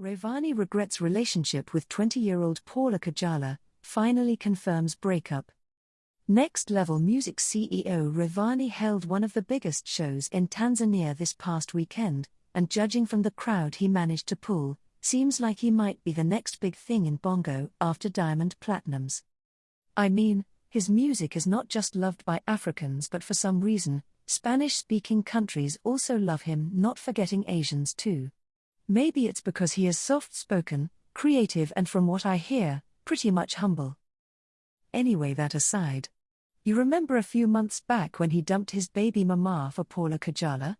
Rayvanny regrets relationship with 20 year old Paula Kajala, finally confirms breakup. Next Level Music CEO Rayvanny held one of the biggest shows in Tanzania this past weekend, and judging from the crowd he managed to pull, seems like he might be the next big thing in Bongo after Diamond Platnumz. I mean, his music is not just loved by Africans but for some reason, Spanish speaking countries also love him, not forgetting Asians too. Maybe it's because he is soft spoken, creative, and from what I hear, pretty much humble. Anyway, that aside. You remember a few months back when he dumped his baby mama for Paula Kajala?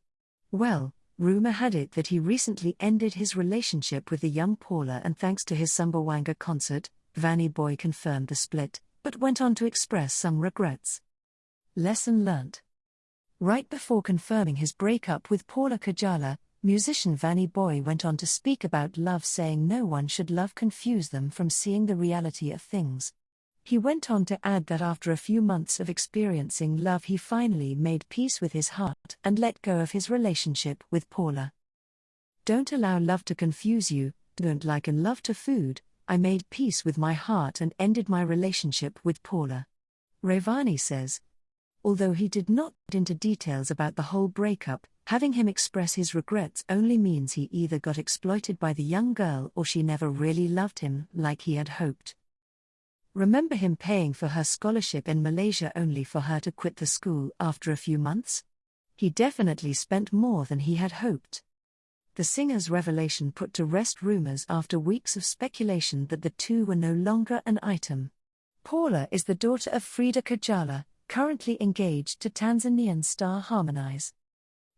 Well, rumor had it that he recently ended his relationship with the young Paula, and thanks to his Sumbawanga concert, Vanny Boy confirmed the split, but went on to express some regrets. Lesson learnt. Right before confirming his breakup with Paula Kajala, Musician Vanny Boy went on to speak about love, saying no one should love confuse them from seeing the reality of things. He went on to add that after a few months of experiencing love, he finally made peace with his heart and let go of his relationship with Paula. Don't allow love to confuse you, don't liken love to food. I made peace with my heart and ended my relationship with Paula. Rayvanny says. Although he did not get into details about the whole breakup, Having him express his regrets only means he either got exploited by the young girl or she never really loved him like he had hoped. Remember him paying for her scholarship in Malaysia only for her to quit the school after a few months? He definitely spent more than he had hoped. The singer's revelation put to rest rumors after weeks of speculation that the two were no longer an item. Paula is the daughter of Frida Kajala, currently engaged to Tanzanian star Harmonize.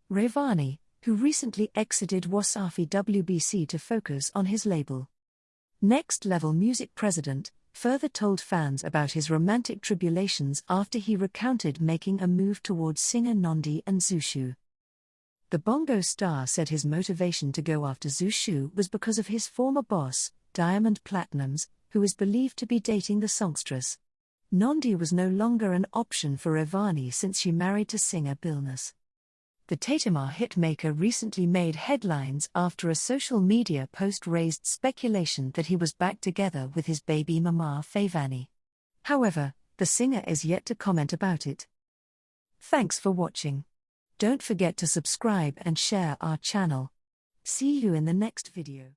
Rayvanny, who recently exited Wasafi WCB to focus on his label. Next Level Music president further told fans about his romantic tribulations after he recounted making a move towards singer Nandy and Zuchu. The Bongo star said his motivation to go after Zuchu was because of his former boss, Diamond Platnumz, who is believed to be dating the songstress. Nandy was no longer an option for Rayvanny since she married to singer Billnass. The Tetema hitmaker recently made headlines after a social media post raised speculation that he was back together with his baby mama Vanny. However, the singer is yet to comment about it. Thanks for watching. Don't forget to subscribe and share our channel. See you in the next video.